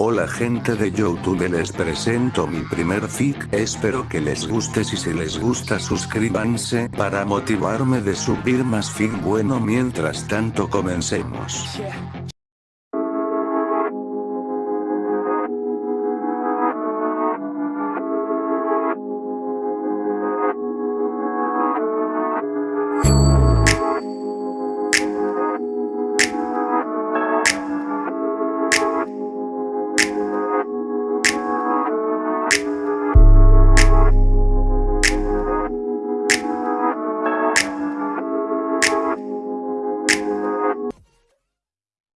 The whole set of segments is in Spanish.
Hola gente de Youtube les presento mi primer fic, espero que les guste si se les gusta suscríbanse para motivarme de subir más fic. Bueno mientras tanto comencemos.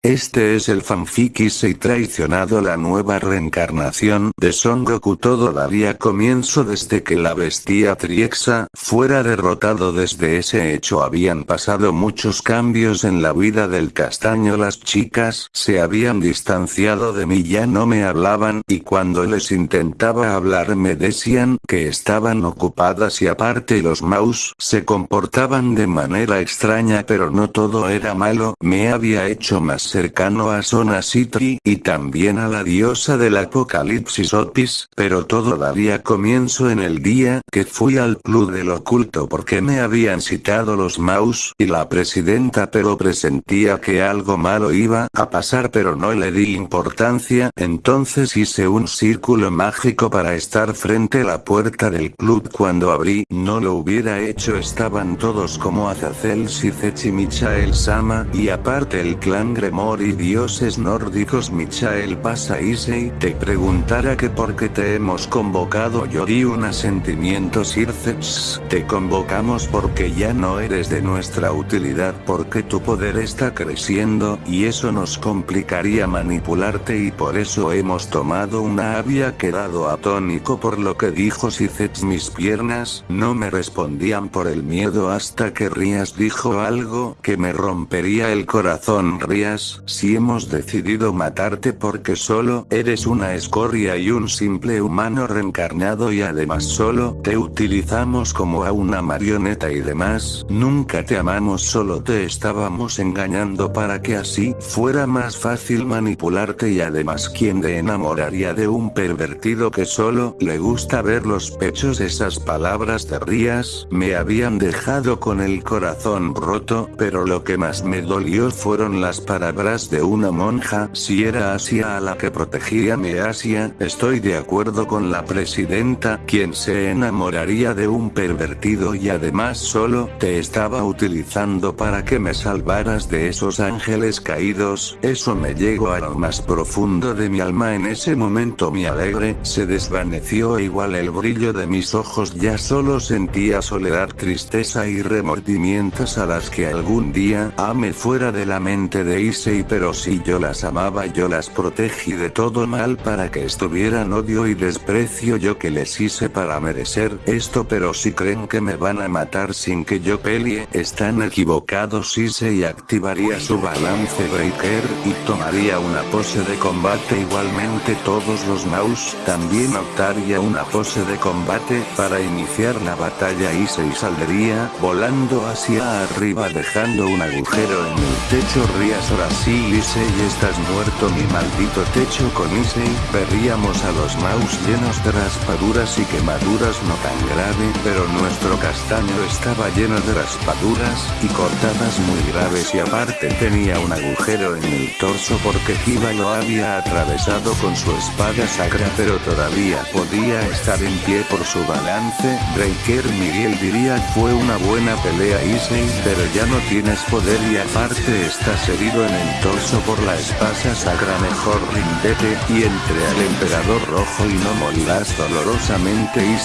Este es el fanfic y traicionado la nueva reencarnación de Son Goku. Todavía comienzo desde que la bestia Triexa fuera derrotado. Desde ese hecho habían pasado muchos cambios en la vida del castaño. Las chicas se habían distanciado de mí ya no me hablaban y cuando les intentaba hablar me decían que estaban ocupadas y aparte los mouse se comportaban de manera extraña pero no todo era malo me había hecho más cercano a Sona Citri y también a la diosa del apocalipsis Otis, pero todavía comienzo en el día que fui al club del oculto porque me habían citado los Maus y la presidenta pero presentía que algo malo iba a pasar pero no le di importancia, entonces hice un círculo mágico para estar frente a la puerta del club. Cuando abrí, no lo hubiera hecho. Estaban todos como Azazel Sizechi Michael Sama y aparte el clan Gremor y dioses nórdicos Michael pasa Issei te preguntara que por qué te hemos convocado yo di un asentimiento Circeps, te convocamos porque ya no eres de nuestra utilidad porque tu poder está creciendo y eso nos complicaría manipularte y por eso hemos tomado una había quedado atónico por lo que dijo Circeps mis piernas no me respondían por el miedo hasta que Rías dijo algo que me rompería el corazón. Rías si hemos decidido matarte porque solo eres una escoria y un simple humano reencarnado y además solo te utilizamos como a una marioneta y demás, nunca te amamos solo te estábamos engañando para que así fuera más fácil manipularte y además quien te enamoraría de un pervertido que solo le gusta ver los pechos esas palabras de Rías me habían dejado con el corazón roto pero lo que más me dolió fueron las palabras de una monja, si era Asia a la que protegía me Asia, estoy de acuerdo con la presidenta, quien se enamoraría de un pervertido y además solo te estaba utilizando para que me salvaras de esos ángeles caídos, eso me llegó a lo más profundo de mi alma. En ese momento mi alegre se desvaneció igual el brillo de mis ojos ya solo sentía soledad tristeza y remordimientos a las que algún día ame fuera de la mente de Ise pero si yo las amaba yo las protegí de todo mal para que estuvieran odio y desprecio yo que les hice para merecer esto pero si creen que me van a matar sin que yo pelee están equivocados y activaría su balance breaker y tomaría una pose de combate igualmente todos los mouse también optaría una pose de combate para iniciar la batalla y se saldría volando hacia arriba dejando un agujero en el techo Rías Sí Issei estás muerto mi maldito techo con Issei, veríamos a los mouse llenos de raspaduras y quemaduras no tan grave, pero nuestro castaño estaba lleno de raspaduras, y cortadas muy graves y aparte tenía un agujero en el torso porque Kiba lo había atravesado con su espada sacra pero todavía podía estar en pie por su balance, Breaker Miguel diría fue una buena pelea Issei pero ya no tienes poder y aparte estás herido en el torso por la espasa sacra. Mejor rindete, y entre al emperador rojo y no morirás dolorosamente y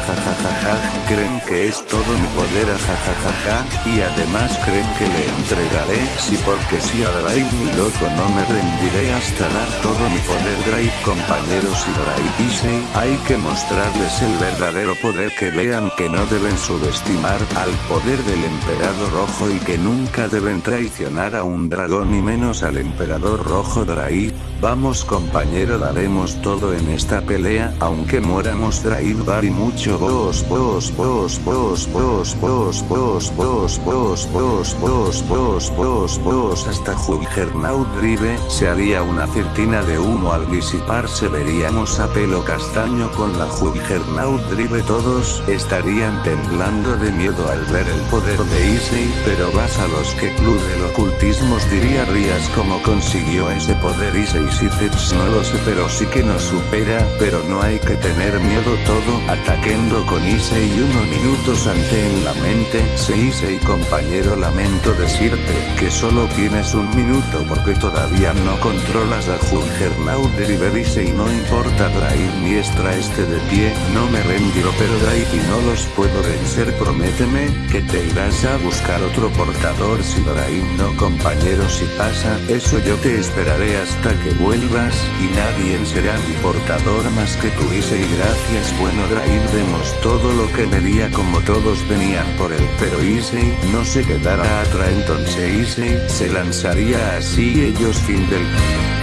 se jajajajaja, creen que es todo mi poder jajajaja, y además creen que le entregaré, si porque si a Drive mi loco no me rendiré hasta dar todo mi poder Drive compañeros y Drive Issei, hay que mostrarles el verdadero poder que vean que no deben subestimar al poder del emperador rojo y que nunca deben traicionar a un dragón y menos al emperador rojo Draid. Vamos compañero daremos todo en esta pelea, aunque muéramos Draid Bar y mucho vos vos vos vos vos vos vos vos vos vos vos vos vos vos hasta Juggernaut Drive, se haría una certina de humo al disiparse veríamos a pelo castaño con la Juggernaut Drive todos estarían temblando de miedo al ver el poder de Issei, pero vas a los que club del ocultismos diría Rías como consiguió ese poder Issei Sithets no lo sé pero sí que nos supera, pero no hay que tener miedo todo, atacando con Issei unos minutos ante en la mente, se Issei compañero lamento decirte, que solo tienes un minuto porque todavía no controlas a Juggernaut Drive Issei no importa Drive ni extra este de pie, no me rendiré pero Drive y no los puedo vencer prométeme, que te irás a buscar otro portador si Drive no compañero si pasa, eso yo te esperaré hasta que vuelvas, y nadie será mi portador más que tú y gracias bueno Drive todo lo que vería como todos venían por él pero Issei no se quedará atrás entonces Issei se lanzaría así ellos fin del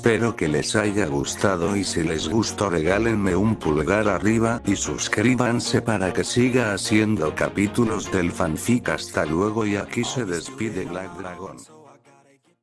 Espero que les haya gustado y si les gustó regálenme un pulgar arriba y suscríbanse para que siga haciendo capítulos del fanfic hasta luego y aquí se despide Black Dragon.